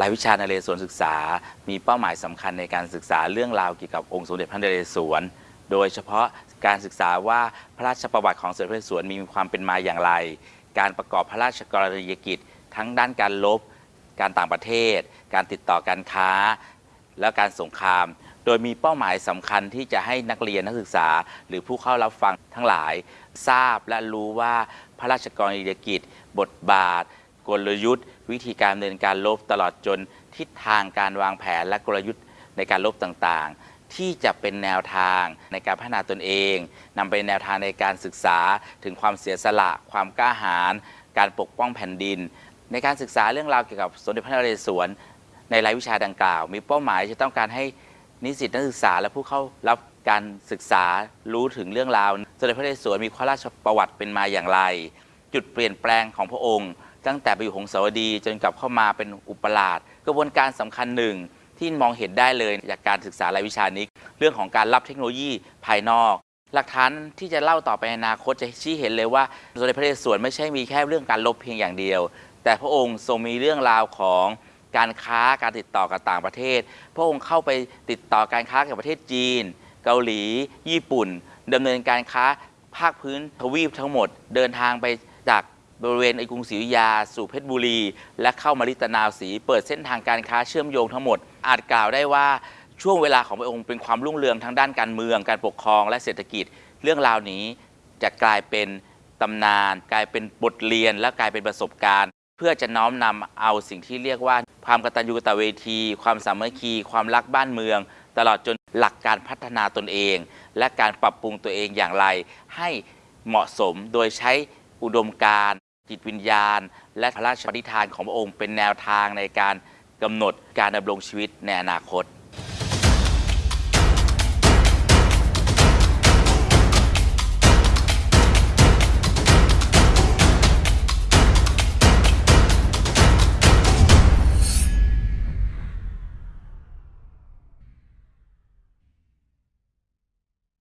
รายวิชานเรศวรศึกษา มีเป้าหมายสำคัญในการศึกษาเรื่องราวเกี่ยวกับองค์สมเด็จพระนเรศวร โดยเฉพาะการศึกษาว่าพระราชประวัติของสมเด็จพระนเรศวรมีความเป็นมาอย่างไร การประกอบพระราชกรณียกิจ ทั้งด้านการลบ การต่างประเทศ การติดต่อการค้า และการสงคราม โดยมีเป้าหมายสำคัญที่จะให้นักเรียนนักศึกษา หรือผู้เข้ารับฟังทั้งหลาย ทราบและรู้ว่าพระราชกรณียกิจ บทบาท กลยุทธ์ วิธีการดำเนินการลบตลอดจนทิศทางการวางแผนและกลยุทธ์ในการลบต่างๆ ที่จะเป็นแนวทางในการพัฒนาตนเอง นำไปแนวทางในการศึกษาถึงความเสียสละ ความกล้าหาญการปกป้องแผ่นดิน ในการศึกษาเรื่องราวเกี่ยวกับสมเด็จพระนเรศวรในรายวิชาดังกล่าว มีเป้าหมายจะต้องการให้นิสิตนักศึกษาและผู้เข้ารับการศึกษารู้ถึงเรื่องราวสมเด็จพระนเรศวรมีพระราชประวัติเป็นมาอย่างไร จุดเปลี่ยนแปลงของพระองค์ ตั้งแต่ไปอยู่หงสาวดีจนกลับเข้ามาเป็นอุปราชกระบวนการสำคัญหนึ่งที่มองเห็นได้เลยจากการศึกษารายวิชานี้ เรื่องของการรับเทคโนโลยีภายนอก หลักฐานที่จะเล่าต่อไปในอนาคตจะชี้เห็นเลยว่าสมเด็จพระนเรศวรไม่ใช่มีแค่เรื่องการลบเพียงอย่างเดียว แต่พระองค์ทรงมีเรื่องราวของการค้าการติดต่อกับต่างประเทศ พระองค์เข้าไปติดต่อการค้ากับประเทศจีน เกาหลี ญี่ปุ่นดำเนินการค้าภาคพื้นทวีปทั้งหมด เดินทางไปจาก บริเวณไอกรุงศรีอยุธยา สู่เพชรบุรี และเข้ามาลิตนาวศรีเปิดเส้นทางการค้าเชื่อมโยงทั้งหมด อาจกล่าวได้ว่าช่วงเวลาของพระองค์เป็นความรุ่งเรืองทางด้านการเมือง การปกครองและเศรษฐกิจ เรื่องราวนี้จะกลายเป็นตำนาน กลายเป็นบทเรียน และกลายเป็นประสบการณ์ เพื่อจะน้อมนำเอาสิ่งที่เรียกว่า ความกตัญญูกตเวที ความสามัคคี ความรักบ้านเมือง ตลอดจนหลักการพัฒนาตนเอง และการปรับปรุงตัวเองอย่างไร ให้เหมาะสมโดยใช้อุดมการ จิตวิญญาณ และพระราชปณิธานของพระองค์เป็นแนวทางในการกำหนดการดำรงชีวิตในอนาคต